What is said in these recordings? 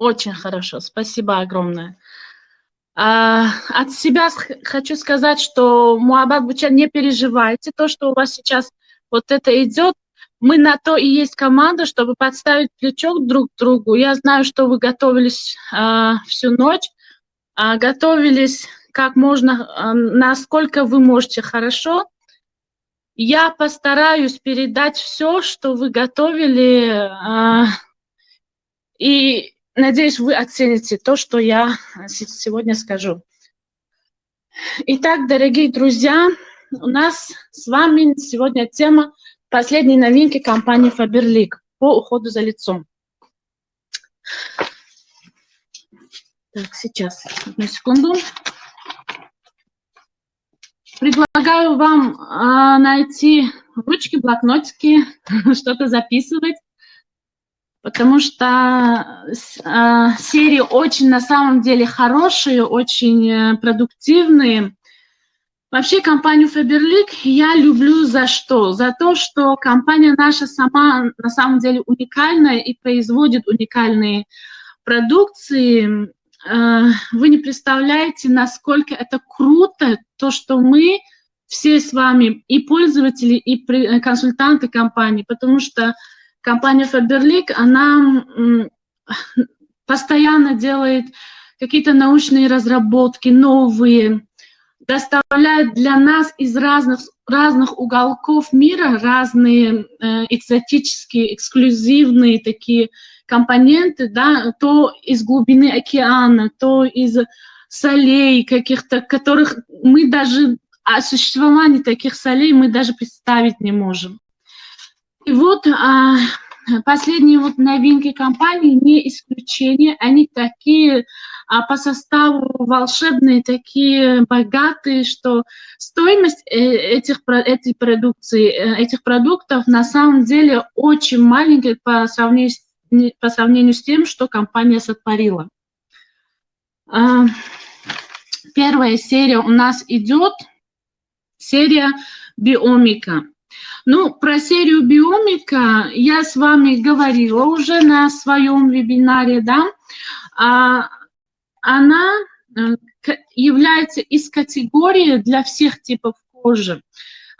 Очень хорошо, спасибо огромное. А, от себя хочу сказать, что Муабат Буча, не переживайте, то, что у вас сейчас вот это идет, мы на то и есть команда, чтобы подставить плечо друг к другу. Я знаю, что вы готовились а, всю ночь, а, готовились как можно, а, насколько вы можете хорошо. Я постараюсь передать все, что вы готовили, а, и надеюсь, вы оцените то, что я сегодня скажу. Итак, дорогие друзья, у нас с вами сегодня тема последней новинки компании Faberlic по уходу за лицом. Так, сейчас, одну секунду. Предлагаю вам а, найти ручки, блокнотики, что-то записывать, потому что а, серии очень на самом деле хорошие, очень э, продуктивные. Вообще компанию Faberlic я люблю за что? За то, что компания наша сама на самом деле уникальная и производит уникальные продукции. Э, вы не представляете, насколько это круто, то, что мы все с вами, и пользователи, и э, консультанты компании, потому что компания Faberlic, она постоянно делает какие-то научные разработки, новые, доставляет для нас из разных, разных уголков мира разные э, экзотические, эксклюзивные такие компоненты, да, то из глубины океана, то из солей каких-то, которых мы даже, о существовании таких солей мы даже представить не можем. И вот а, последние вот новинки компании не исключение, они такие а по составу волшебные, такие богатые, что стоимость э, этих, этой продукции, э, этих продуктов на самом деле очень маленькая по сравнению по сравнению с тем, что компания сотворила. А, первая серия у нас идет, серия биомика. Ну, про серию биомика я с вами говорила уже на своем вебинаре, да. А, она э, является из категории для всех типов кожи.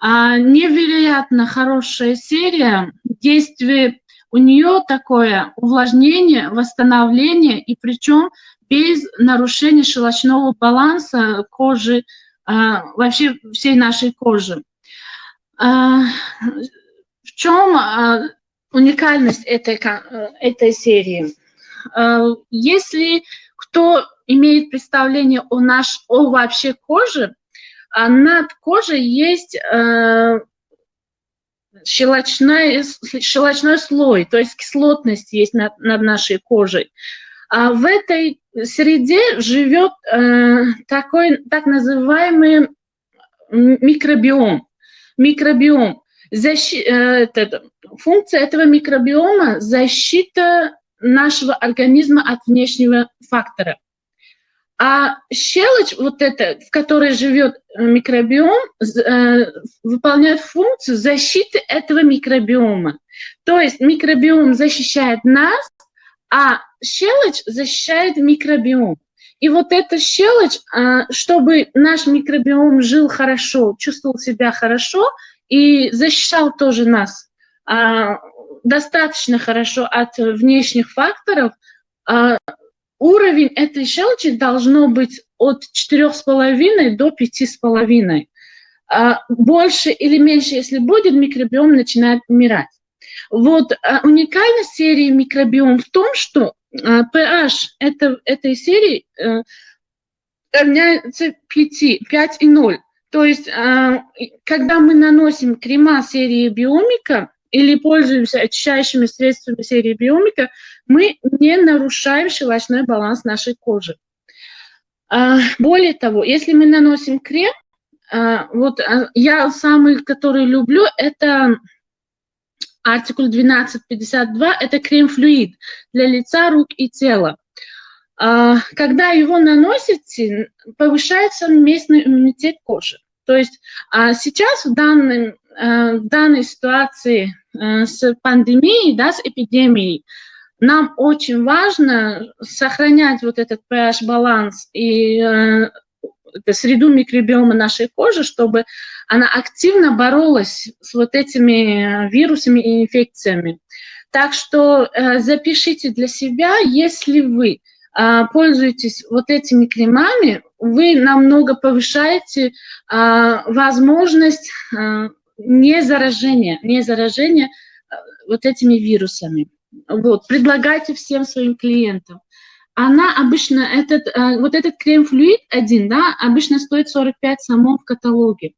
А, невероятно хорошая серия, действие у нее такое увлажнение, восстановление, и причем без нарушения щелочного баланса кожи, а, вообще всей нашей кожи. А, в чем а, уникальность этой, этой серии? Если кто имеет представление о, наш, о вообще коже, над кожей есть щелочной, щелочной слой, то есть кислотность есть над, над нашей кожей. А в этой среде живет э, такой так называемый микробиом. Микробиом. Защи, э, это, функция этого микробиома – защита нашего организма от внешнего фактора. А щелочь, вот эта, в которой живет э, микробиом, э, выполняет функцию защиты этого микробиома. То есть микробиом защищает нас, а щелочь защищает микробиом. И вот эта щелочь, э, чтобы наш микробиом жил хорошо, чувствовал себя хорошо и защищал тоже нас э, достаточно хорошо от внешних факторов, э, уровень этой щелочи должно быть от 4,5 до 5,5. А больше или меньше, если будет, микробиом начинает умирать. Вот а, уникальность серии микробиом в том, что а, pH это, этой серии а, равняется 5, 5 и 0. То есть, а, когда мы наносим крема серии биомика, или пользуемся очищающими средствами серии биомика, мы не нарушаем щелочной баланс нашей кожи. А, более того, если мы наносим крем, а, вот а, я самый, который люблю, это артикул 1252, это крем-флюид для лица, рук и тела. Когда его наносите, повышается местный иммунитет кожи. То есть сейчас в, данном, в данной ситуации с пандемией, да, с эпидемией, нам очень важно сохранять вот этот pH-баланс и среду микробиома нашей кожи, чтобы она активно боролась с вот этими вирусами и инфекциями. Так что э, запишите для себя, если вы э, пользуетесь вот этими кремами, вы намного повышаете э, возможность э, не заражения, не заражения э, вот этими вирусами. Вот, предлагайте всем своим клиентам. Она обычно, этот, э, вот этот крем-флюид один, да, обычно стоит 45 самов в каталоге.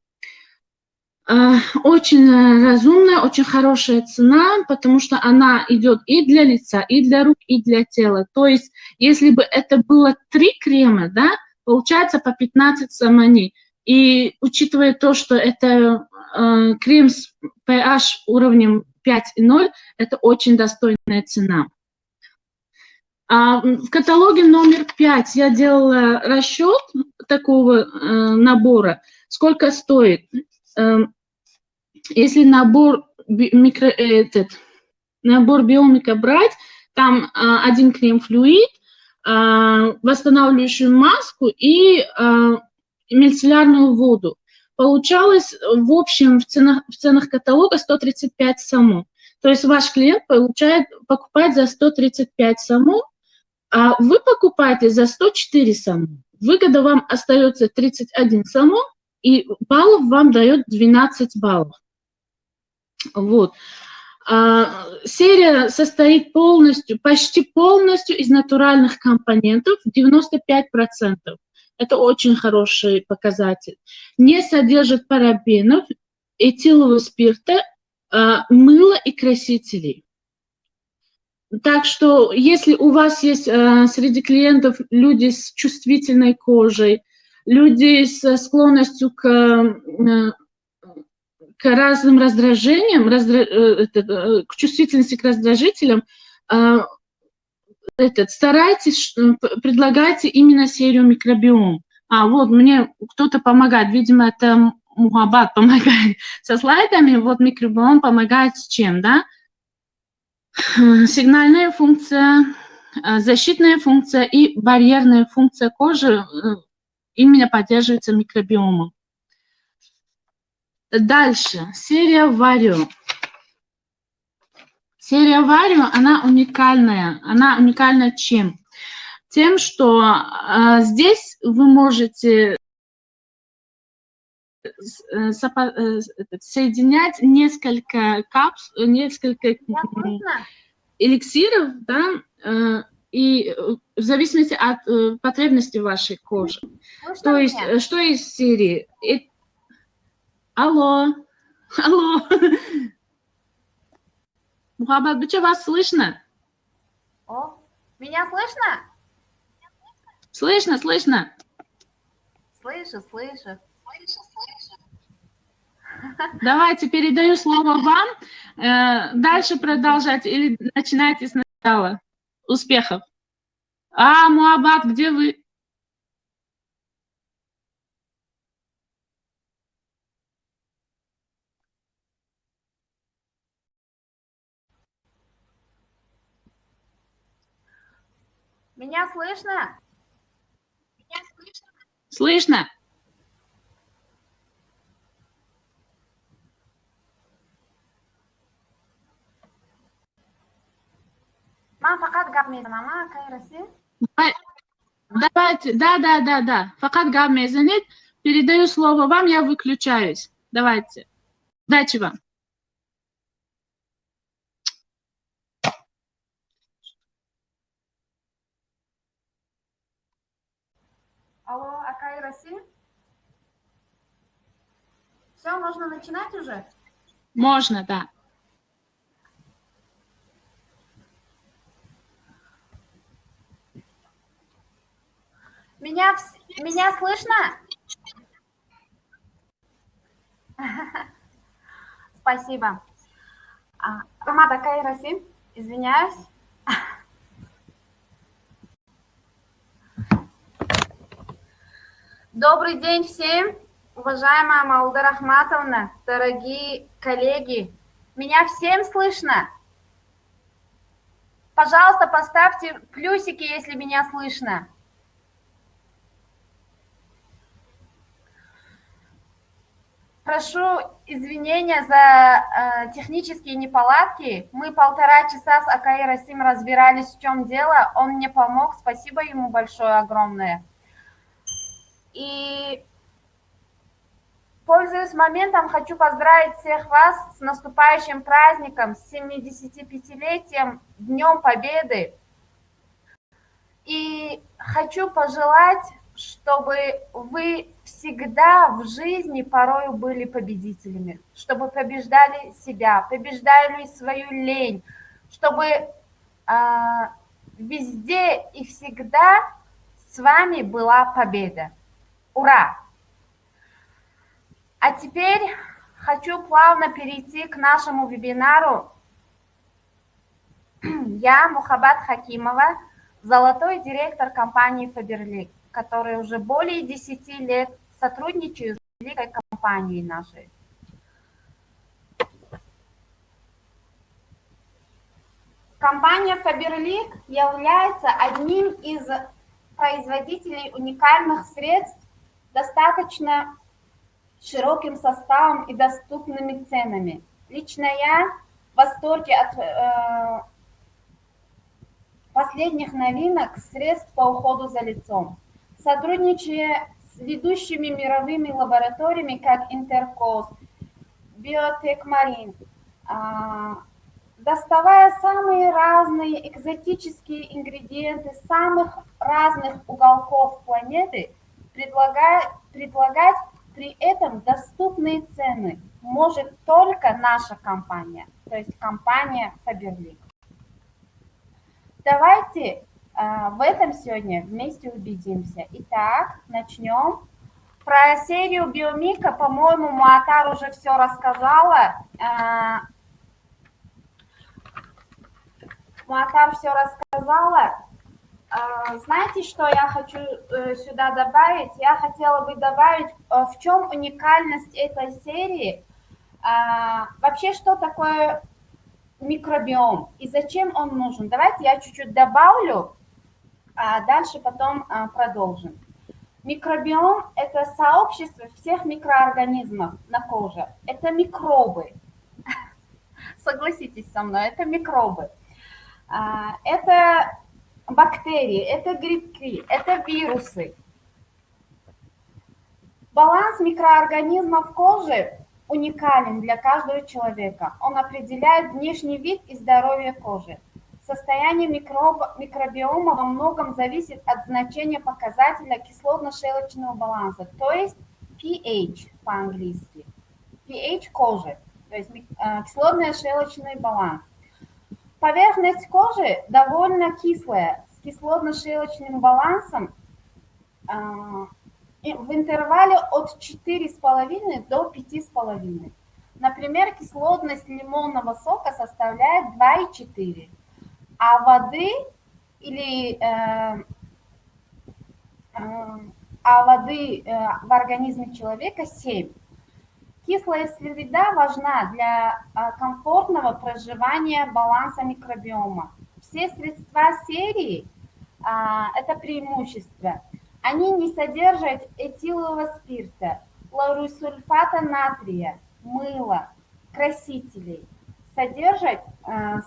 Э, очень разумная, очень хорошая цена, потому что она идет и для лица, и для рук, и для тела. То есть, если бы это было три крема, да, получается по 15 саманей. И учитывая то, что это э, крем с pH уровнем 5,0 – это очень достойная цена. А в каталоге номер 5 я делала расчет такого э, набора. Сколько стоит? Э, если набор, микро, этот, набор биомика брать, там э, один крем-флюид, э, восстанавливающую маску и э, мицеллярную воду. Получалось в общем в ценах, в ценах каталога 135 само. То есть ваш клиент получает, покупает за 135 само, а вы покупаете за 104 само. Выгода вам остается 31 само, и баллов вам дает 12 баллов. Вот. А, серия состоит полностью, почти полностью из натуральных компонентов, 95%. Это очень хороший показатель. Не содержит парабенов, этилового спирта, а, мыла и красителей. Так что, если у вас есть а, среди клиентов люди с чувствительной кожей, люди со склонностью к, а, к разным раздражениям, раздра... Э, э, к чувствительности к раздражителям, этот, старайтесь, предлагайте именно серию микробиом. А вот мне кто-то помогает, видимо, это Мухаббат помогает со слайдами, вот микробиом помогает с чем, да? Сигнальная функция, э, защитная функция и барьерная функция кожи э, именно поддерживается микробиомом. Дальше, серия Варио. Серия Варио, она уникальная. Она уникальна чем? Тем, что э, здесь вы можете соединять несколько капс, несколько эликсиров, да, э, и в зависимости от э, потребностей вашей кожи. То есть, меня? что из серии? И... Алло, алло. Мухаббат Быча, вас слышно? О, меня слышно? Слышно, слышно. Слышу, слышу. Давайте передаю слово вам. Э, дальше продолжать или начинайте сначала. Успехов. А, Муабат, где вы? Меня слышно? Меня слышно? Слышно. man faqat gapmaysanama qayerasi Давайте, да, да, да, да. Факат Габмезанит, передаю слово вам, я выключаюсь. Давайте. Удачи вам. Алло, Акай Россия? Все, можно начинать уже? Можно, да. Меня, меня слышно? Спасибо. Ромата Кайраси, извиняюсь. Добрый день всем, уважаемая Мауда Рахматовна, дорогие коллеги. Меня всем слышно? Пожалуйста, поставьте плюсики, если меня слышно. Прошу извинения за э, технические неполадки. Мы полтора часа с Акаи Расим разбирались, в чем дело. Он мне помог. Спасибо ему большое, огромное. И пользуясь моментом, хочу поздравить всех вас с наступающим праздником, с 75-летием, Днем Победы. И хочу пожелать чтобы вы всегда в жизни порою были победителями, чтобы побеждали себя, побеждали свою лень, чтобы э, везде и всегда с вами была победа. Ура! А теперь хочу плавно перейти к нашему вебинару. Я Мухаббат Хакимова, золотой директор компании Faberlic которые уже более 10 лет сотрудничают с великой компанией нашей. Компания Faberlic является одним из производителей уникальных средств достаточно широким составом и доступными ценами. Лично я в восторге от э, последних новинок средств по уходу за лицом сотрудничая с ведущими мировыми лабораториями, как Интеркос, Биотек Марин, а, доставая самые разные экзотические ингредиенты самых разных уголков планеты, предлагая, предлагать при этом доступные цены может только наша компания, то есть компания Faberlic. Давайте в этом сегодня вместе убедимся. Итак, начнем. Про серию Биомика, по-моему, Муатар уже все рассказала. А, Муатар все рассказала. А, знаете, что я хочу э, сюда добавить? Я хотела бы добавить, э, в чем уникальность этой серии. Вообще, что такое микробиом и зачем он нужен? Давайте я чуть-чуть добавлю а дальше потом а, продолжим. Микробиом – это сообщество всех микроорганизмов на коже. Это микробы. Согласитесь со мной, это микробы. А, это бактерии, это грибки, это вирусы. Баланс микроорганизмов кожи уникален для каждого человека. Он определяет внешний вид и здоровье кожи. Состояние микроба, микробиома во многом зависит от значения показателя кислотно-щелочного баланса, то есть pH по-английски. pH кожи, то есть э, кислотно-щелочный баланс. Поверхность кожи довольно кислая, с кислотно-щелочным балансом э, в интервале от 4,5 до 5,5. Например, кислотность лимонного сока составляет 2,4 а воды или э, э, а воды э, в организме человека 7. Кислая среда важна для э, комфортного проживания баланса микробиома. Все средства серии э, – это преимущество. Они не содержат этилового спирта, лаурисульфата натрия, мыла, красителей. Содержат э,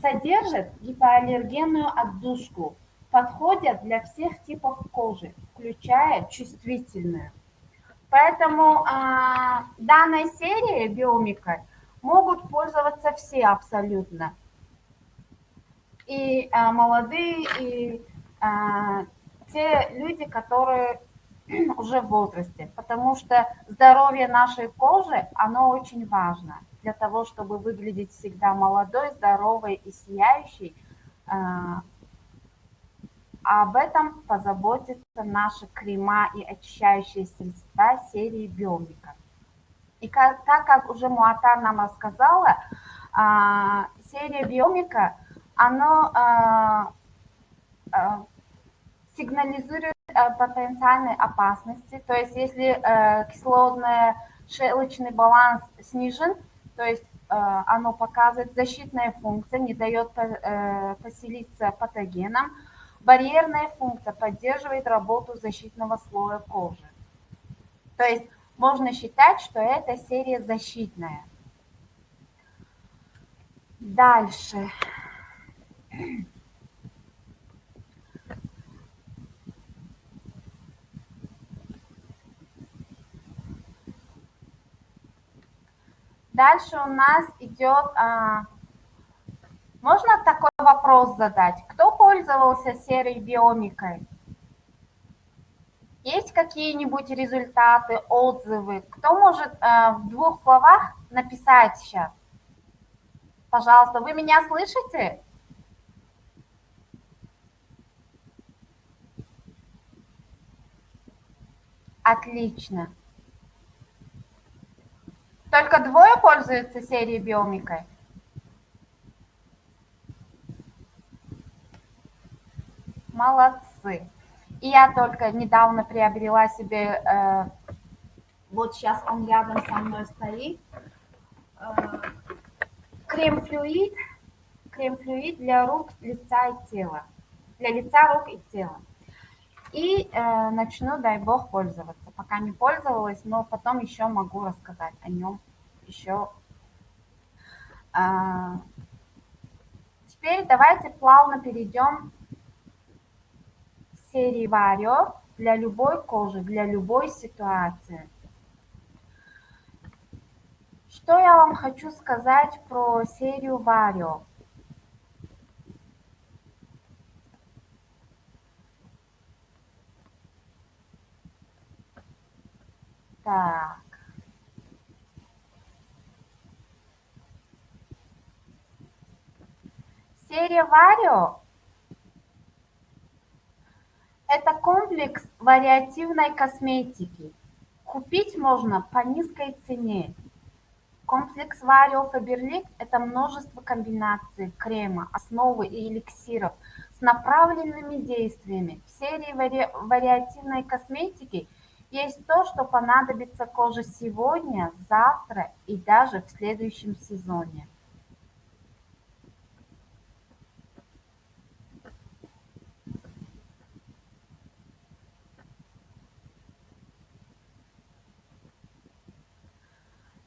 Содержат гипоаллергенную отдушку, подходят для всех типов кожи, включая чувствительную. Поэтому а, данной серией биомика могут пользоваться все абсолютно. И а, молодые, и а, те люди, которые уже в возрасте, потому что здоровье нашей кожи, оно очень важно для того, чтобы выглядеть всегда молодой, здоровой и сияющей. А, об этом позаботятся наши крема и очищающие средства серии Биомика. И как, так как уже Муатар нам рассказала, а, серия Биомика, она а, сигнализирует потенциальной опасности. То есть если кислотно-щелочный баланс снижен, то есть оно показывает защитная функция, не дает поселиться патогенам. Барьерная функция поддерживает работу защитного слоя кожи. То есть можно считать, что это серия защитная. Дальше. Дальше у нас идет... А, можно такой вопрос задать? Кто пользовался серой биомикой? Есть какие-нибудь результаты, отзывы? Кто может э, в двух словах написать сейчас? Пожалуйста, вы меня слышите? Отлично. Только двое пользуются серией биомикой? Молодцы. И я только недавно приобрела себе, э, вот сейчас он рядом со мной стоит, э, крем-флюид, крем-флюид для рук, лица и тела, для лица, рук и тела. И э, начну, дай бог, пользоваться. Пока не пользовалась, но потом еще могу рассказать о нем еще. А, теперь давайте плавно перейдем серии Варио для любой кожи, для любой ситуации. Что я вам хочу сказать про серию Варио? Так. Серия Варио это комплекс вариативной косметики. Купить можно по низкой цене. Комплекс Vario Faberlic – это множество комбинаций крема, основы и эликсиров с направленными действиями. В серии вари вариативной косметики есть то, что понадобится коже сегодня, завтра и даже в следующем сезоне.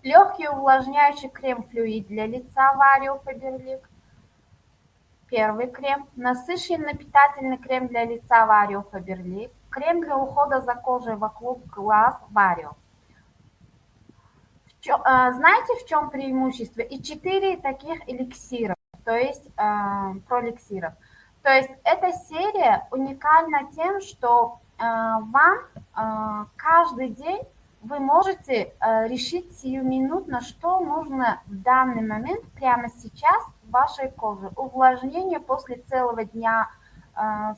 Легкий увлажняющий крем-флюид для лица Варио Фаберлик. Первый крем. Насыщенный питательный крем для лица Варио Фаберлик. Крем для ухода за кожей вокруг глаз Варио. А, знаете, в чем преимущество? И четыре таких эликсиров, то есть э, про эликсиров. То есть эта серия уникальна тем, что э, вам э, каждый день вы можете э, решить сиюминутно, что нужно в данный момент, прямо сейчас, вашей коже. Увлажнение после целого дня э,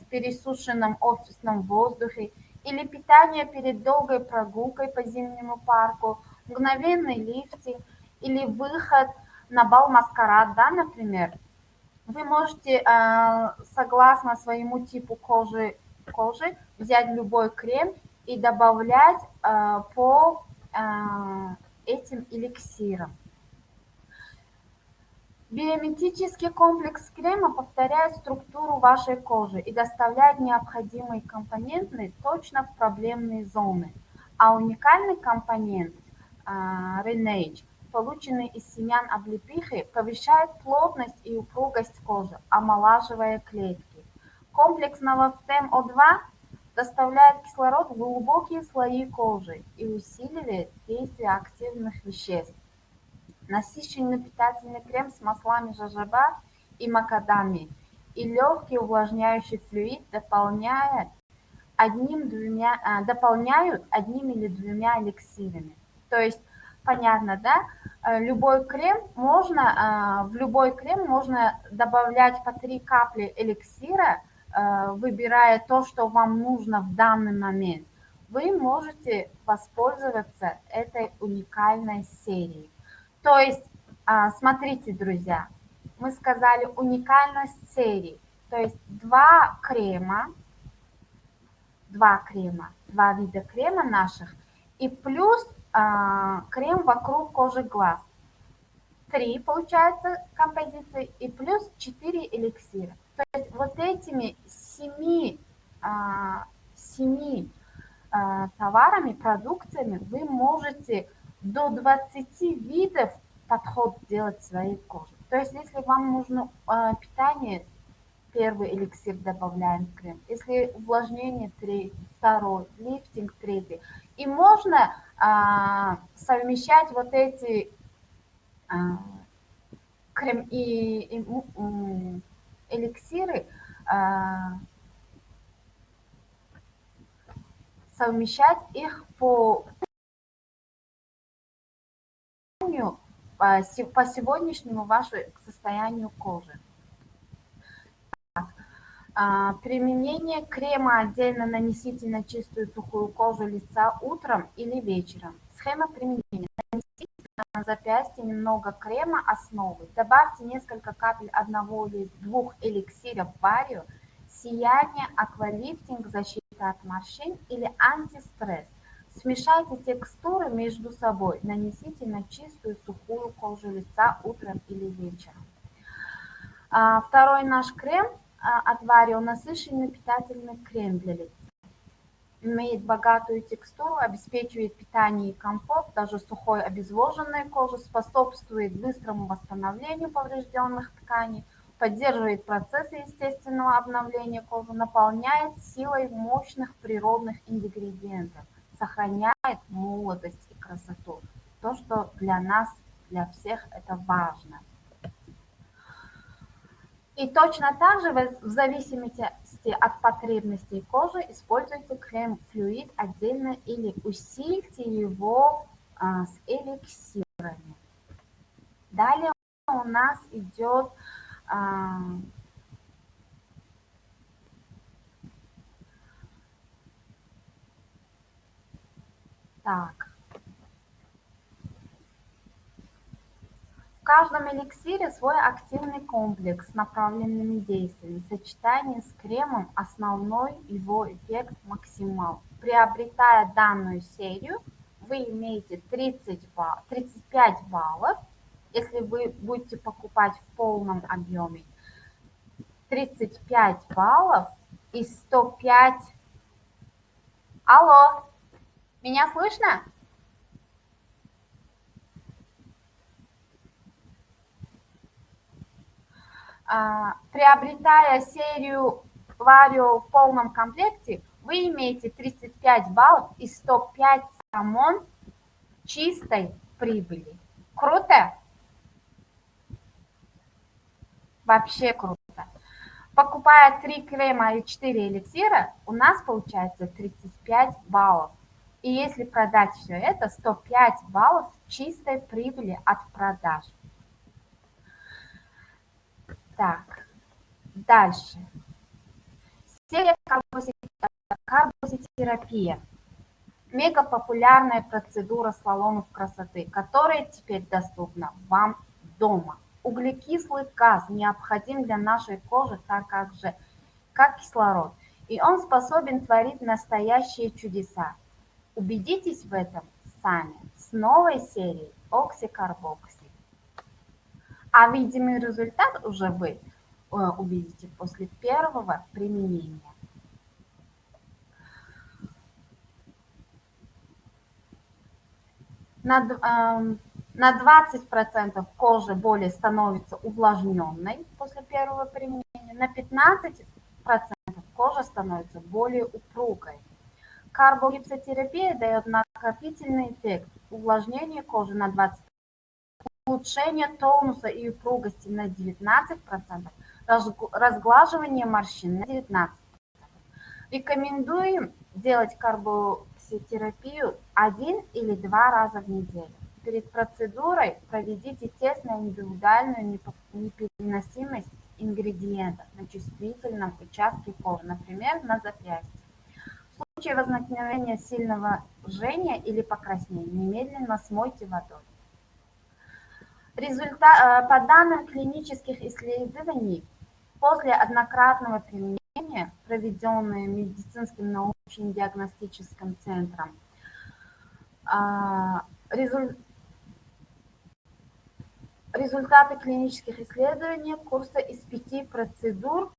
в пересушенном офисном воздухе или питание перед долгой прогулкой по зимнему парку, мгновенный лифтинг или выход на бал маскарад, да, например. Вы можете, э, согласно своему типу кожи, кожи взять любой крем и добавлять э, по этим эликсирам. Биометрический комплекс крема повторяет структуру вашей кожи и доставляет необходимые компоненты точно в проблемные зоны. А уникальный компонент Renage, полученный из семян облепихи, повышает плотность и упругость кожи, омолаживая клетки. Комплекс Новостем О2 доставляет кислород в глубокие слои кожи и усиливает действие активных веществ. Насыщенный питательный крем с маслами жожоба и макадами и легкий увлажняющий флюид дополняет одним-двумя, а, дополняют одним или двумя эликсирами. То есть, понятно, да? Э, любой крем можно, а, в любой крем можно добавлять по три капли эликсира – Э, выбирая то, что вам нужно в данный момент, вы можете воспользоваться этой уникальной серией. То есть, а, смотрите, друзья, мы сказали уникальность серии. То есть два крема, два крема, два вида крема наших, и плюс а, крем вокруг кожи глаз. 3 получается композиции и плюс 4 эликсира. То есть вот этими 7, 7 товарами, продукциями вы можете до 20 видов подход делать своей коже. То есть если вам нужно питание, первый эликсир добавляем крем. Если увлажнение, третий, второй, лифтинг, третий. И можно а, совмещать вот эти а, крем и, и эликсиры, а, совмещать их по по сегодняшнему вашему состоянию кожи. Применение крема отдельно нанесите на чистую сухую кожу лица утром или вечером. Схема применения. Нанесите на запястье немного крема основы. Добавьте несколько капель одного или двух эликсиров варию, сияние, аквалифтинг, защита от морщин или антистресс. Смешайте текстуры между собой. Нанесите на чистую сухую кожу лица утром или вечером. А, второй наш крем – а, от Варио насыщенный питательный крем для лица. Имеет богатую текстуру, обеспечивает питание и комфорт, даже сухой обезвоженной кожи, способствует быстрому восстановлению поврежденных тканей, поддерживает процессы естественного обновления кожи, наполняет силой мощных природных ингредиентов, сохраняет молодость и красоту. То, что для нас, для всех это важно. И точно так же в зависимости от потребностей кожи используйте крем-флюид отдельно или усильте его а, с эликсирами. Далее у нас идет а, так. В каждом эликсире свой активный комплекс с направленными действиями. Сочетание с кремом основной его эффект максимал. Приобретая данную серию, вы имеете 30 балл, 35 баллов, если вы будете покупать в полном объеме. 35 баллов и 105... Алло, меня слышно? А, приобретая серию Vario в полном комплекте, вы имеете 35 баллов и 105 самон чистой прибыли. Круто? Вообще круто. Покупая 3 крема и 4 эликсира, у нас получается 35 баллов. И если продать все это, 105 баллов чистой прибыли от продаж. Так, дальше. Серия карбозитерапия. Мега популярная процедура салонов красоты, которая теперь доступна вам дома. Углекислый газ необходим для нашей кожи, так как же, как кислород, и он способен творить настоящие чудеса. Убедитесь в этом сами с новой серией Оксикарбокси. А видимый результат уже вы э, увидите после первого применения. На, э, на 20% кожа более становится увлажненной после первого применения, на 15% кожа становится более упругой. Карбогипсотерапия дает накопительный эффект увлажнения кожи на 20% улучшение тонуса и упругости на 19%, разглаживание морщин на 19%. Рекомендуем делать карбокситерапию один или два раза в неделю. Перед процедурой проведите тест на индивидуальную непереносимость ингредиентов на чувствительном участке кожи, например, на запястье. Случае возникновения сильного жжения или покраснения немедленно смойте водой. Результат, э, по данным клинических исследований, после однократного применения, проведенные медицинским научным диагностическим центром, а, результат результаты клинических исследований курса из пяти процедур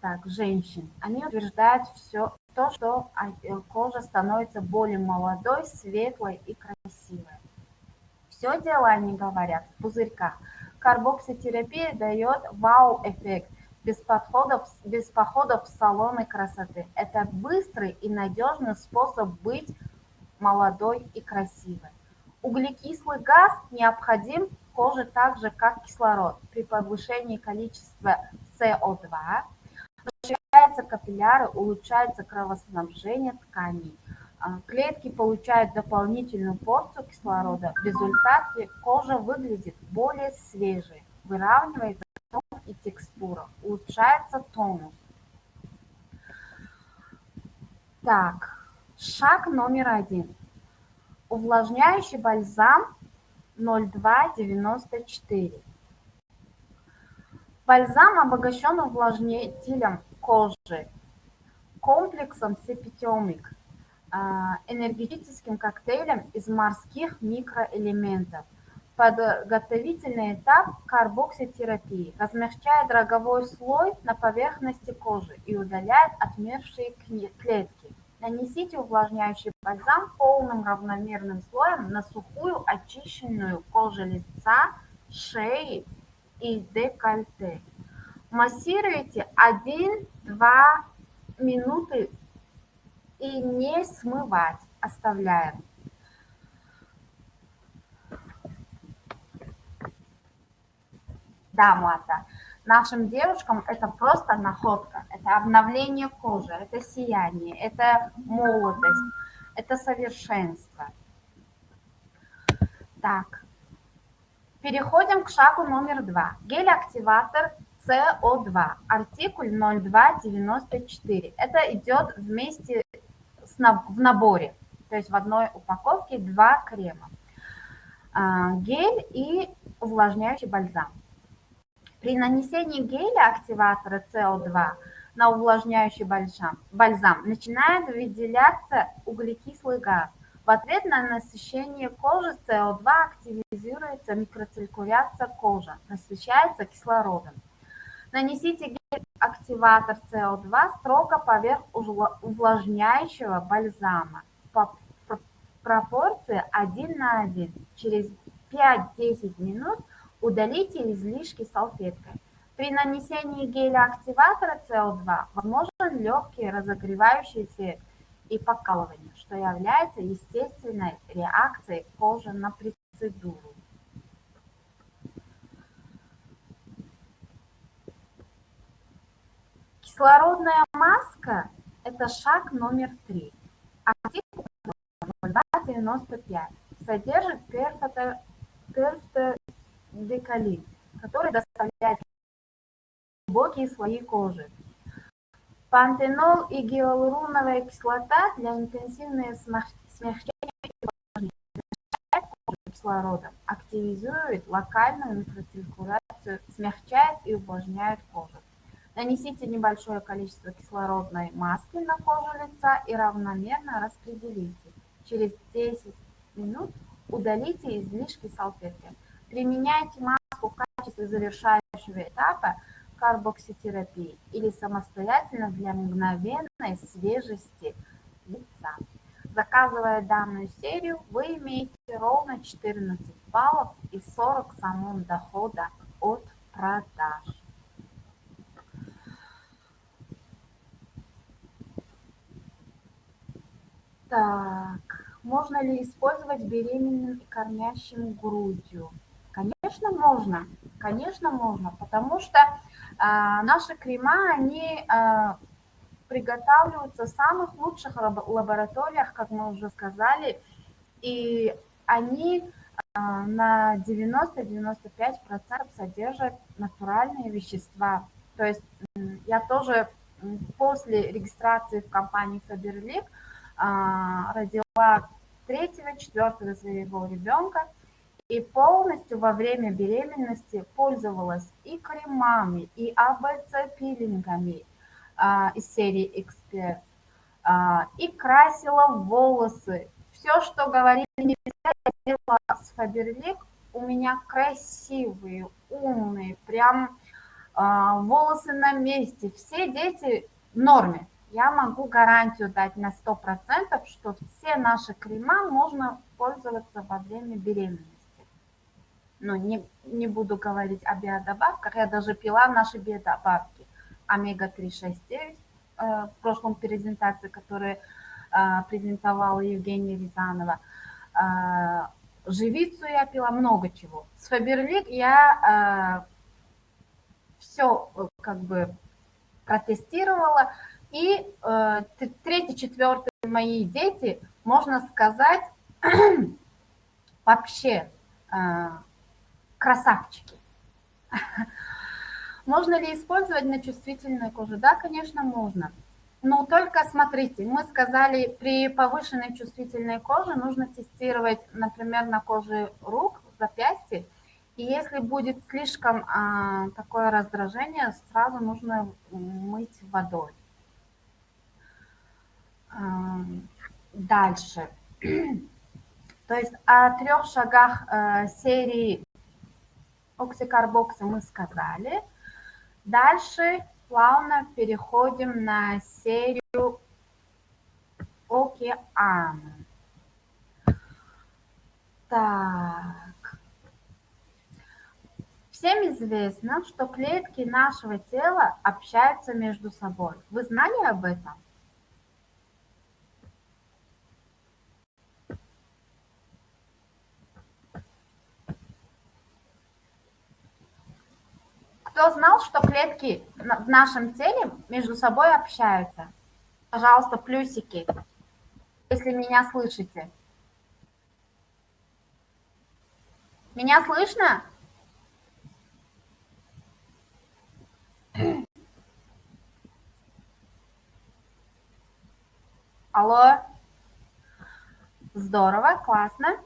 так, женщин. Они утверждают все то, что кожа становится более молодой, светлой и красивой. Все дело, они говорят, в пузырьках. Карбокситерапия дает вау-эффект без, без походов в салоны красоты. Это быстрый и надежный способ быть молодой и красивой. Углекислый газ необходим коже так же, как кислород. При повышении количества СО2 расширяются капилляры, улучшается кровоснабжение тканей. А, клетки получают дополнительную порцию кислорода. В результате кожа выглядит более свежей, выравнивается тон и текстура, улучшается тонус. Так, шаг номер один. Увлажняющий бальзам 0294. Бальзам обогащен увлажнителем кожи, комплексом сепитемик, а, энергетическим коктейлем из морских микроэлементов. Подготовительный этап карбокситерапии размягчает роговой слой на поверхности кожи и удаляет отмершие клетки. Нанесите увлажняющий бальзам полным равномерным слоем на сухую очищенную кожу лица, шеи и декольте. Массируйте 1-2 минуты и не смывать, оставляем. Да, Мата, нашим девушкам это просто находка, это обновление кожи, это сияние, это молодость, это совершенство. Так, переходим к шагу номер два. Гель-активатор СО2, артикуль 0294. Это идет вместе с, в наборе, то есть в одной упаковке два крема. А, гель и увлажняющий бальзам. При нанесении геля активатора СО2 на увлажняющий бальзам, бальзам начинает выделяться углекислый газ. В ответ на насыщение кожи СО2 активизируется микроциркуляция кожи, насыщается кислородом. Нанесите гель-активатор СО2 строго поверх увлажняющего бальзама по пропорции 1 на 1. Через 5-10 минут удалите излишки салфеткой. При нанесении геля-активатора СО2 возможен легкий разогревающий эффект и покалывание, что является естественной реакцией кожи на процедуру. Кислородная маска – это шаг номер три. Артикул 295 содержит перфотодекалин, который доставляет глубокие слои кожи. Пантенол и гиалуроновая кислота для интенсивного смягчения кислорода, активизирует локальную микроциркуляцию, смягчает и увлажняет кожу. Нанесите небольшое количество кислородной маски на кожу лица и равномерно распределите. Через 10 минут удалите излишки салфетки. Применяйте маску в качестве завершающего этапа карбокситерапии или самостоятельно для мгновенной свежести лица. Заказывая данную серию, вы имеете ровно 14 баллов и 40 самым дохода от продаж. Так, можно ли использовать беременным и кормящим грудью? Конечно, можно. Конечно, можно, потому что а, наши крема, они а, приготавливаются в самых лучших лабораториях, как мы уже сказали, и они а, на 90-95% содержат натуральные вещества. То есть я тоже после регистрации в компании Faberlic родила третьего, четвертого своего ребенка и полностью во время беременности пользовалась и кремами, и АБЦ-пилингами а, из серии «Эксперт», а, и красила волосы. Все, что говорили нельзя, я делала с Фаберлик у меня красивые, умные, прям а, волосы на месте, все дети в норме. Я могу гарантию дать на 100%, что все наши крема можно пользоваться во время беременности. Но не, не буду говорить о биодобавках, я даже пила наши биодобавки. Омега-3, 6, 9 в прошлом презентации, которую э, презентовала Евгения Рязанова. Э, живицу я пила, много чего. С Фаберлик я все как бы протестировала. И э, третий, четвертый мои дети, можно сказать, вообще э, красавчики. Можно ли использовать на чувствительной коже? Да, конечно, можно. Но только смотрите, мы сказали, при повышенной чувствительной коже нужно тестировать, например, на коже рук, запястья, и если будет слишком а, такое раздражение, сразу нужно мыть водой. А, дальше. То есть о трех шагах а, серии оксикарбокса мы сказали. Дальше плавно переходим на серию океана. Так. Всем известно, что клетки нашего тела общаются между собой. Вы знали об этом? Кто знал, что клетки в нашем теле между собой общаются? Пожалуйста, плюсики, если меня слышите. Меня слышно? Алло. Здорово, классно.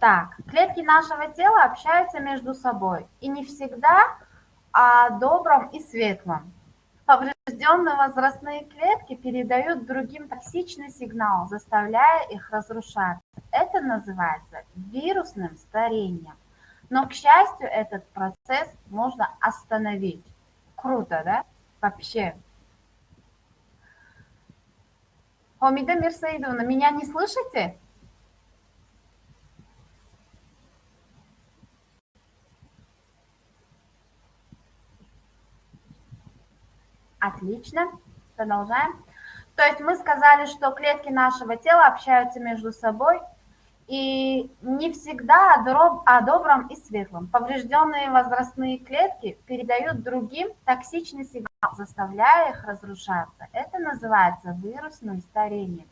Так, клетки нашего тела общаются между собой. И не всегда о добром и светлом. Поврежденные возрастные клетки передают другим токсичный сигнал, заставляя их разрушаться. Это называется вирусным старением. Но, к счастью, этот процесс можно остановить. Круто, да? Вообще. Омида Мирсаидовна, меня не слышите? Отлично. Продолжаем. То есть мы сказали, что клетки нашего тела общаются между собой и не всегда о добром и светлом. Поврежденные возрастные клетки передают другим токсичный сигнал, заставляя их разрушаться. Это называется вирусным старением.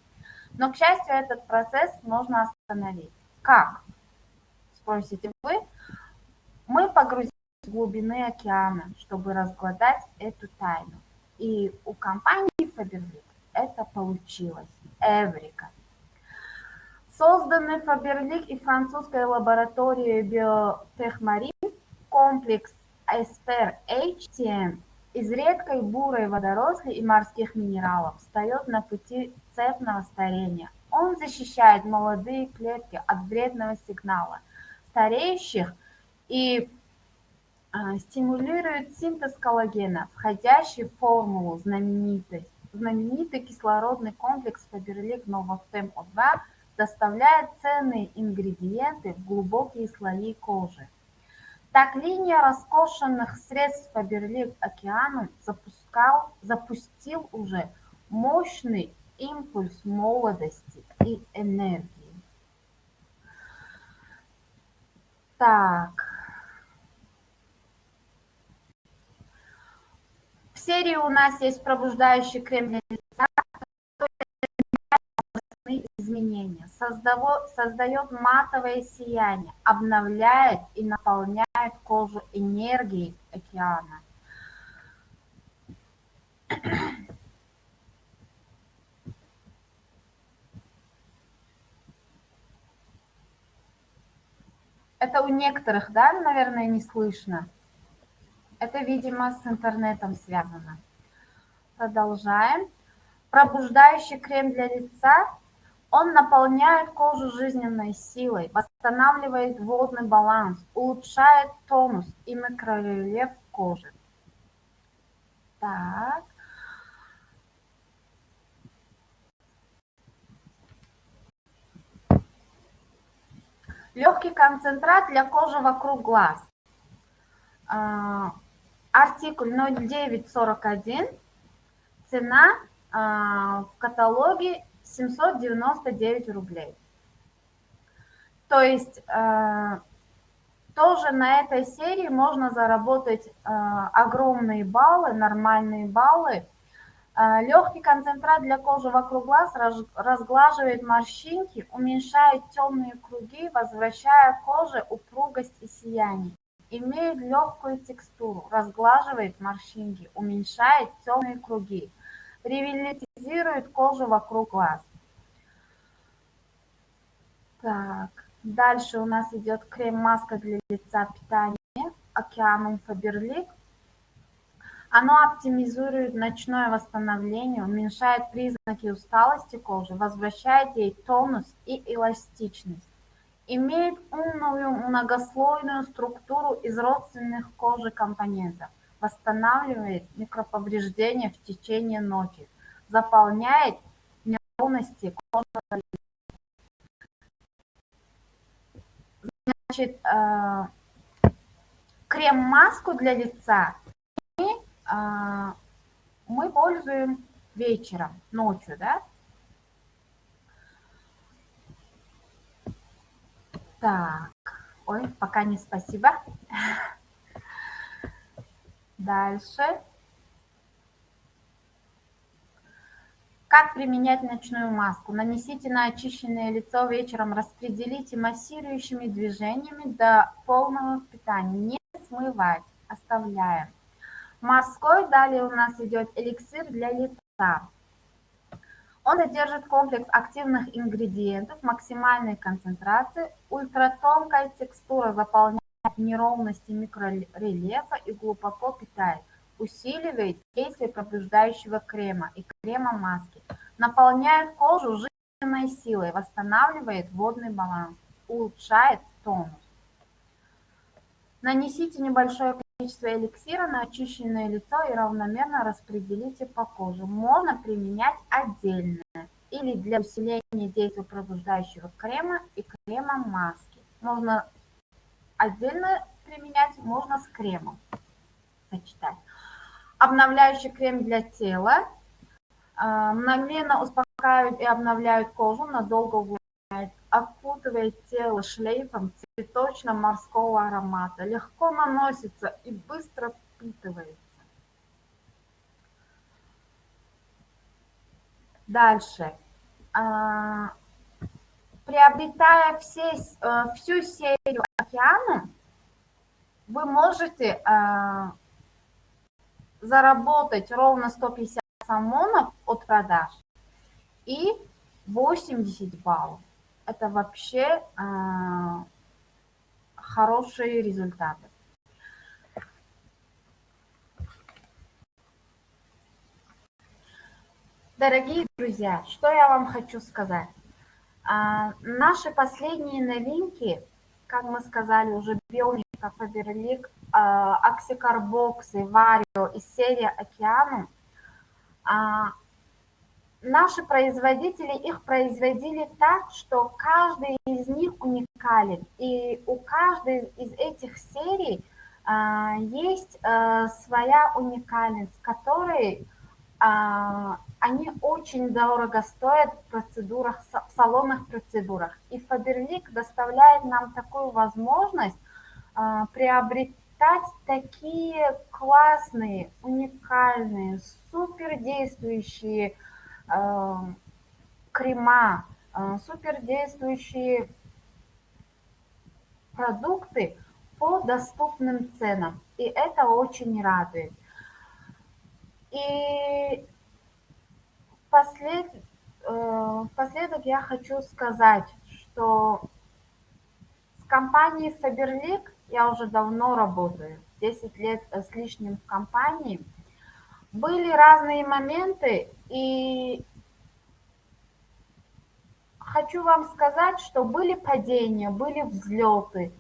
Но, к счастью, этот процесс можно остановить. Как? Спросите вы. Мы погрузились в глубины океана, чтобы разгладать эту тайну. И у компании Faberlic это получилось. Эврика. Созданный Фаберлик и французской лабораторией Биотехмарин комплекс Эспер HTM из редкой бурой водоросли и морских минералов встает на пути цепного старения. Он защищает молодые клетки от вредного сигнала стареющих и стимулирует синтез коллагена, входящий в формулу знаменитый, знаменитый кислородный комплекс Фаберлик Новофтем О2 доставляет ценные ингредиенты в глубокие слои кожи. Так линия роскошенных средств Фаберлик Океаном запускал, запустил уже мощный импульс молодости и энергии. Так. Серии у нас есть пробуждающий крем для лица, изменения, создает матовое сияние, обновляет и наполняет кожу энергией океана. Это у некоторых, да, наверное, не слышно. Это, видимо, с интернетом связано. Продолжаем. Пробуждающий крем для лица Он наполняет кожу жизненной силой, восстанавливает водный баланс, улучшает тонус и микрорельеф кожи. Так. Легкий концентрат для кожи вокруг глаз. А, артикуль 0941. Цена а, в каталоге 799 рублей. То есть а, тоже на этой серии можно заработать огромные баллы, нормальные баллы. Легкий концентрат для кожи вокруг глаз разглаживает морщинки, уменьшает темные круги, возвращая коже упругость и сияние имеет легкую текстуру, разглаживает морщинки, уменьшает темные круги, ревитализирует кожу вокруг глаз. Так, дальше у нас идет крем-маска для лица питания Океаном Фаберлик. Оно оптимизирует ночное восстановление, уменьшает признаки усталости кожи, возвращает ей тонус и эластичность имеет умную многослойную структуру из родственных кожи компонентов, восстанавливает микроповреждения в течение ночи, заполняет неровности кожи. Значит, э, крем-маску для лица мы, э, мы пользуем вечером, ночью, да, Так, ой, пока не спасибо. Дальше. Как применять ночную маску? Нанесите на очищенное лицо вечером, распределите массирующими движениями до полного впитания. Не смывать, оставляем. Морской далее у нас идет эликсир для лица. Он содержит комплекс активных ингредиентов максимальной концентрации, ультратонкая текстура заполняет неровности микрорельефа и глубоко питает, усиливает действие пробуждающего крема и крема маски, наполняет кожу жизненной силой, восстанавливает водный баланс, улучшает тонус. Нанесите небольшое количество эликсира на очищенное лицо и равномерно распределите по коже. Можно применять отдельно или для усиления действия пробуждающего крема и крема маски. Можно отдельно применять, можно с кремом сочетать. Обновляющий крем для тела. А, мгновенно успокаивает и обновляет кожу, надолго увлажняет, окутывает тело шлейфом цветочно-морского аромата, легко наносится и быстро впитывается. Дальше. А, приобретая все, э, всю серию океана, вы можете а, заработать ровно 150 самонов от продаж и 80 баллов. Это вообще а, хорошие результаты. Дорогие друзья, что я вам хочу сказать. А, наши последние новинки, как мы сказали, уже Бионика, Фаберлик, а, Оксикарбоксы, Варио и серия Океану, а, наши производители их производили так, что каждый из них уникален. И у каждой из этих серий а, есть а, своя уникальность, которой а, они очень дорого стоят в процедурах, в салонных процедурах. И Фаберлик доставляет нам такую возможность а, приобретать такие классные, уникальные, супердействующие Э, крема, э, супердействующие продукты по доступным ценам. И это очень радует. И послед, э, впоследок я хочу сказать, что с компанией Faberlic я уже давно работаю, 10 лет с лишним в компании – были разные моменты, и хочу вам сказать, что были падения, были взлеты,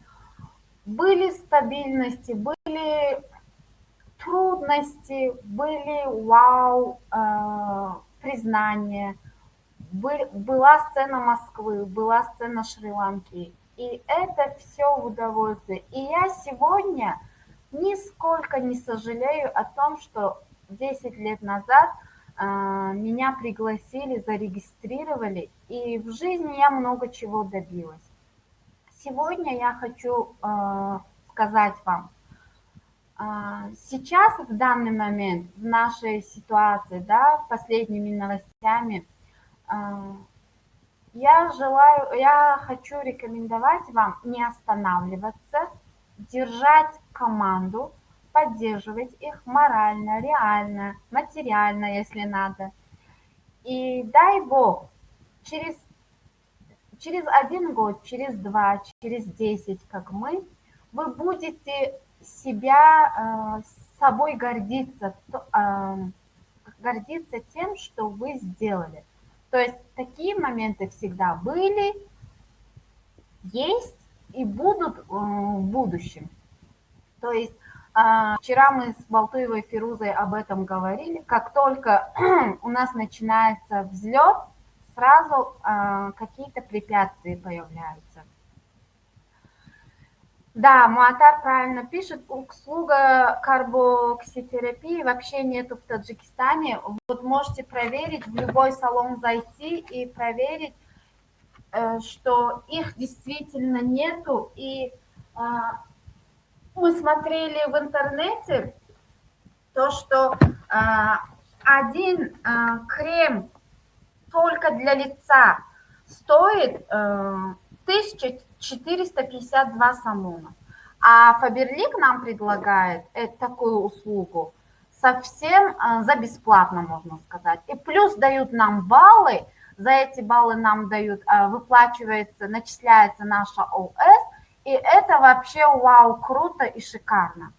были стабильности, были трудности, были вау, э, признания, был, была сцена Москвы, была сцена Шри-Ланки. И это все в удовольствие. И я сегодня нисколько не сожалею о том, что 10 лет назад э, меня пригласили, зарегистрировали, и в жизни я много чего добилась. Сегодня я хочу э, сказать вам, э, сейчас, в данный момент, в нашей ситуации, да, последними новостями, я желаю, я хочу рекомендовать вам не останавливаться, держать команду, поддерживать их морально, реально, материально, если надо. И дай Бог, через, через один год, через два, через десять, как мы, вы будете себя, э, собой гордиться, э, гордиться тем, что вы сделали. То есть такие моменты всегда были, есть и будут э, в будущем. То есть вчера мы с Балтуевой Фирузой об этом говорили. Как только у нас начинается взлет, сразу а, какие-то препятствия появляются. Да, Муатар правильно пишет, услуга карбокситерапии вообще нету в Таджикистане. Вот можете проверить, в любой салон зайти и проверить, э, что их действительно нету. И а, мы смотрели в интернете то, что один крем только для лица стоит 1452 самона. А Фаберлик нам предлагает такую услугу совсем за бесплатно, можно сказать. И плюс дают нам баллы, за эти баллы нам дают, выплачивается, начисляется наша ОС, и это вообще вау, круто и шикарно.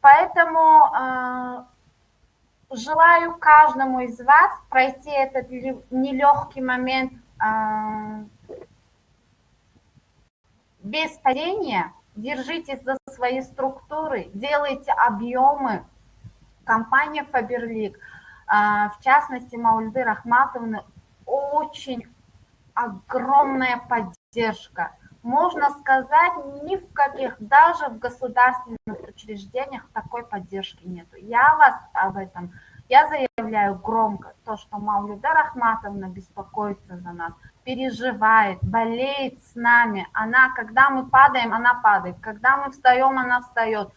Поэтому э, желаю каждому из вас пройти этот нелегкий момент э, без падения. Держитесь за свои структуры, делайте объемы. Компания Faberlic, э, в частности Маульды Рахматовны, очень огромная поддержка – можно сказать, ни в каких, даже в государственных учреждениях такой поддержки нет. Я вас об этом, я заявляю громко, то, что Маулида Рахматовна беспокоится за нас, переживает, болеет с нами. Она, когда мы падаем, она падает, когда мы встаем, она встает.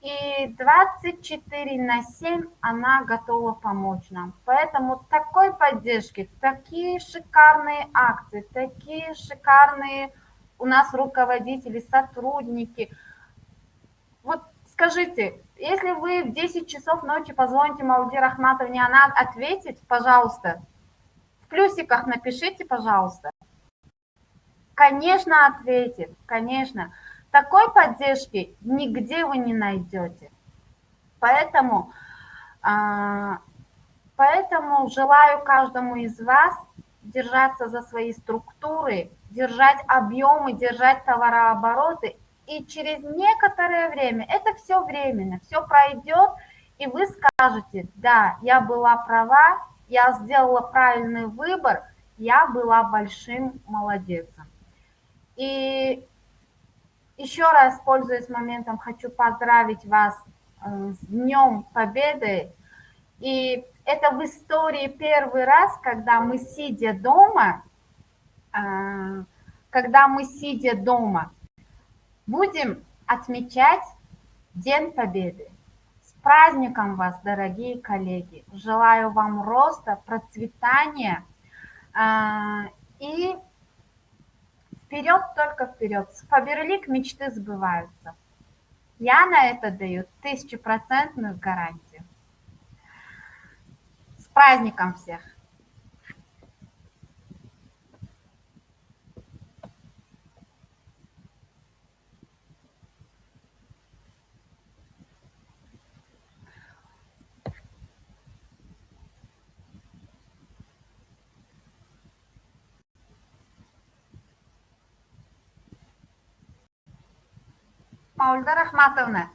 И 24 на 7 она готова помочь нам. Поэтому такой поддержки, такие шикарные акции, такие шикарные у нас руководители, сотрудники. Вот скажите, если вы в 10 часов ночи позвоните Малди Рахматовне, она ответит, пожалуйста, в плюсиках напишите, пожалуйста. Конечно, ответит, конечно. Такой поддержки нигде вы не найдете. Поэтому, а, поэтому желаю каждому из вас держаться за свои структуры, держать объемы, держать товарообороты. И через некоторое время, это все временно, все пройдет, и вы скажете, да, я была права, я сделала правильный выбор, я была большим молодецом. И еще раз, пользуясь моментом, хочу поздравить вас э, с Днем Победы. И это в истории первый раз, когда мы, сидя дома, когда мы, сидя дома, будем отмечать День Победы. С праздником вас, дорогие коллеги! Желаю вам роста, процветания а, и вперед, только вперед. Фаберлик мечты сбываются. Я на это даю тысячепроцентную гарантию. С праздником всех! Маульда Рахматовна.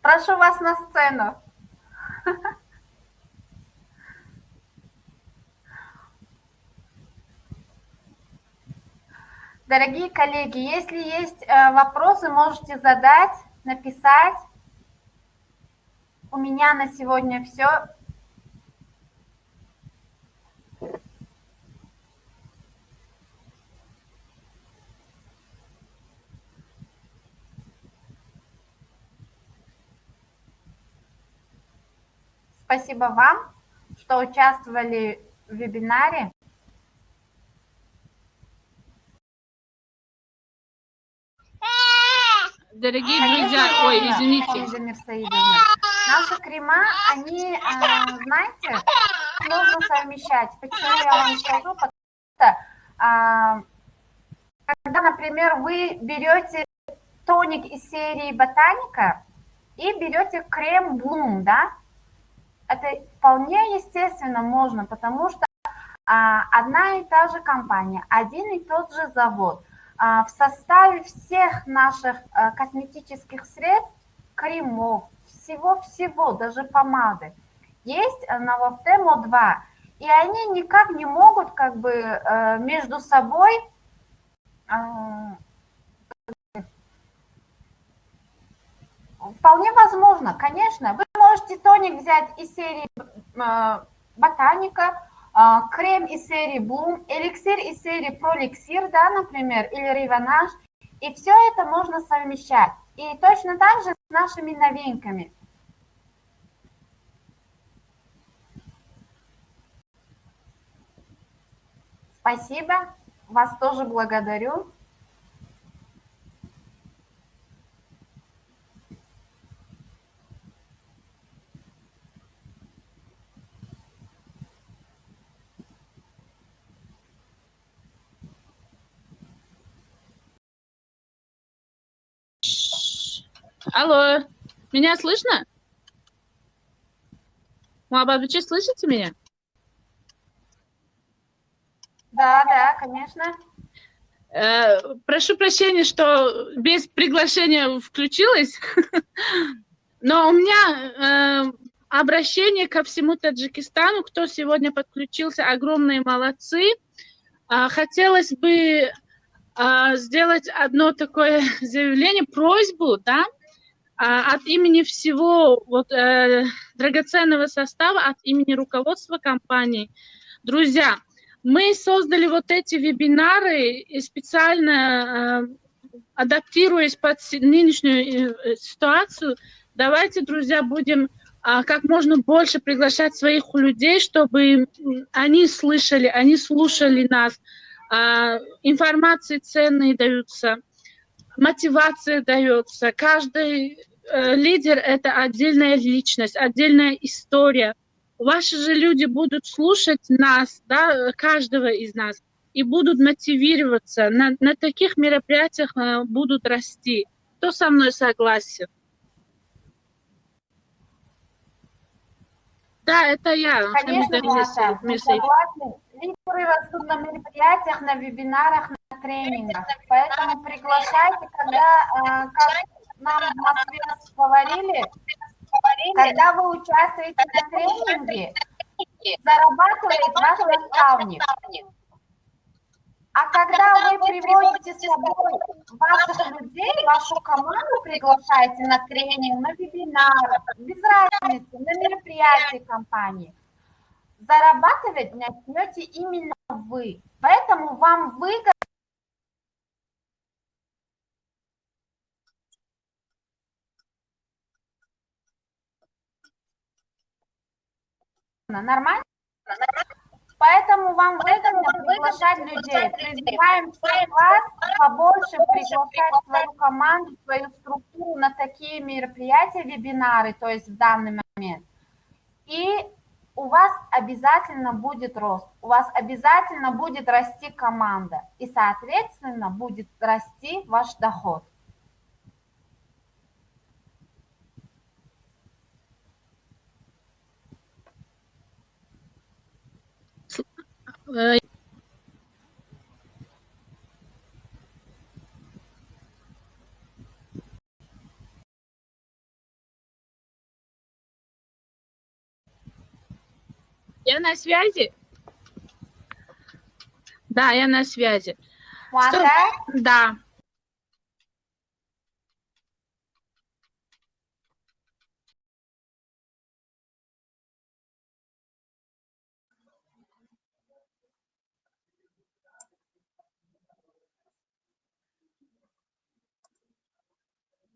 Прошу вас на сцену. Дорогие коллеги, если есть э, вопросы, можете задать, написать. У меня на сегодня все. Спасибо вам, что участвовали в вебинаре. Дорогие друзья, ой, извините. Наши крема, они, э, знаете, можно совмещать. Почему я вам скажу? Потому что, а, когда, например, вы берете тоник из серии Ботаника и берете крем Bloom, да, это вполне естественно можно, потому что а, одна и та же компания, один и тот же завод. А, в составе всех наших а, косметических средств, кремов, всего-всего, даже помады, есть Новофтемо 2. И они никак не могут как бы э, между собой Вполне возможно, конечно. Вы можете тоник взять из серии э, Ботаника, э, крем из серии Bloom, эликсир из серии Проликсир, да, например, или Риванаж. И все это можно совмещать. И точно так же с нашими новинками. Спасибо. Вас тоже благодарю. Алло, меня слышно? Вы слышите меня? Да, да, конечно. Э, прошу прощения, что без приглашения включилась, но у меня э, обращение ко всему Таджикистану, кто сегодня подключился, огромные молодцы. Э, хотелось бы э, сделать одно такое заявление, просьбу, да, а, от имени всего вот, э, драгоценного состава, от имени руководства компании. Друзья, мы создали вот эти вебинары и специально э, адаптируясь под нынешнюю э, ситуацию. Давайте, друзья, будем э, как можно больше приглашать своих людей, чтобы они слышали, они слушали нас. Э, информации ценные даются мотивация дается. Каждый э, лидер – это отдельная личность, отдельная история. Ваши же люди будут слушать нас, да, каждого из нас, и будут мотивироваться. На, на таких мероприятиях э, будут расти. Кто со мной согласен? Да, это я. Конечно, Маша, согласен. Лидеры растут на мероприятиях, на вебинарах, на тренингах. Поэтому приглашайте, когда, э, как нам в Москве говорили, когда вы участвуете на тренинге, зарабатывает ваш наставник. А когда вы приводите с собой ваших людей, вашу команду приглашаете на тренинг, на вебинар, без разницы, на мероприятие компании – зарабатывать начнете именно вы. Поэтому вам выгодно Нормально? Поэтому вам выгодно приглашать людей. Призываем всех вас побольше приглашать свою команду, свою структуру на такие мероприятия, вебинары, то есть в данный момент. И у вас обязательно будет рост, у вас обязательно будет расти команда, и, соответственно, будет расти ваш доход. Э, Я на связи? Да, я на связи. Муатар, Да.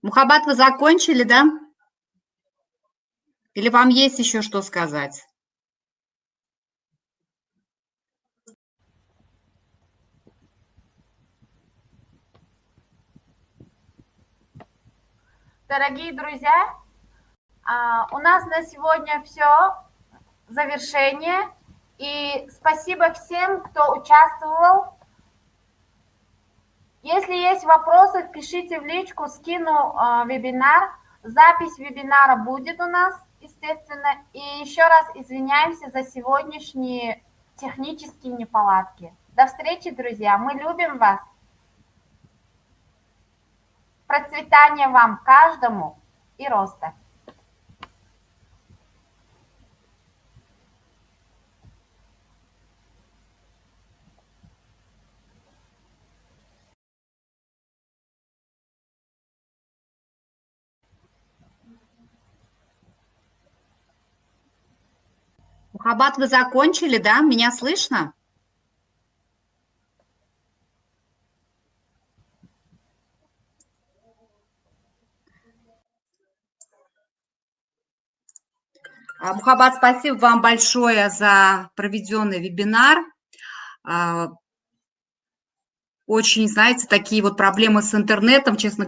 Мухаббат, вы закончили, да? Или вам есть еще что сказать? Дорогие друзья, а, у нас на сегодня все. Завершение. И спасибо всем, кто участвовал. Если есть вопросы, пишите в личку, скину э, вебинар. Запись вебинара будет у нас, естественно. И еще раз извиняемся за сегодняшние технические неполадки. До встречи, друзья. Мы любим вас. Процветания вам каждому и роста. Мухаббат, вы закончили, да? Меня слышно? Мухаббат, спасибо вам большое за проведенный вебинар. А, очень, знаете, такие вот проблемы с интернетом, честно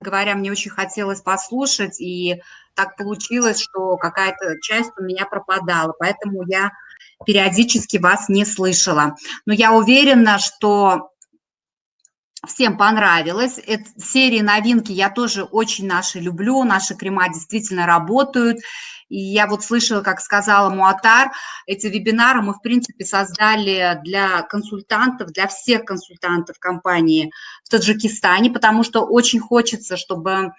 говоря, мне очень хотелось послушать, и так получилось, что какая-то часть у меня пропадала, поэтому я периодически вас не слышала. Но я уверена, что Всем понравилось. Это, серии новинки я тоже очень наши люблю. Наши крема действительно работают. И я вот слышала, как сказала Муатар, эти вебинары мы, в принципе, создали для консультантов, для всех консультантов компании в Таджикистане, потому что очень хочется, чтобы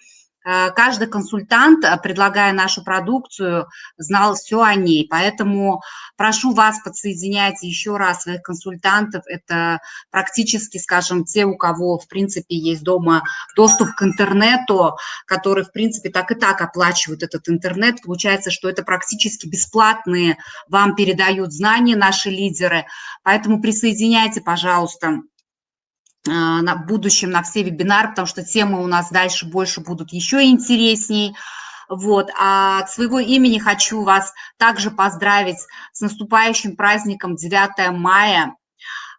каждый консультант, э, предлагая нашу продукцию, знал все о ней. Поэтому прошу вас подсоединять еще раз своих консультантов. Это практически, скажем, те, у кого, в принципе, есть дома доступ к интернету, которые, в принципе, так и так оплачивают этот интернет. Получается, что это практически бесплатные вам передают знания наши лидеры. Поэтому присоединяйте, пожалуйста, на будущем на все вебинары, потому что темы у нас дальше больше будут еще интересней. Вот. А от своего имени хочу вас также поздравить с наступающим праздником 9 мая.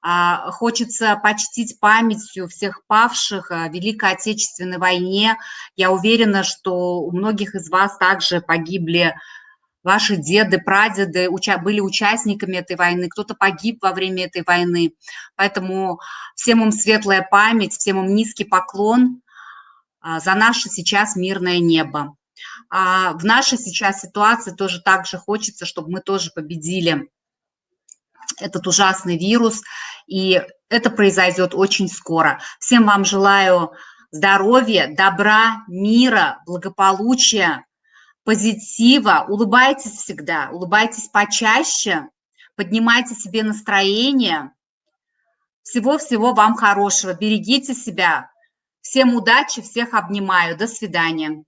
А, хочется почтить памятью всех павших в Великой Отечественной войне. Я уверена, что у многих из вас также погибли ваши деды, прадеды уча были участниками этой войны, кто-то погиб во время этой войны. Поэтому всем им светлая память, всем им низкий поклон а, за наше сейчас мирное небо. А в нашей сейчас ситуации тоже так же хочется, чтобы мы тоже победили этот ужасный вирус, и это произойдет очень скоро. Всем вам желаю здоровья, добра, мира, благополучия, позитива, улыбайтесь всегда, улыбайтесь почаще, поднимайте себе настроение. Всего-всего вам хорошего, берегите себя. Всем удачи, всех обнимаю. До свидания.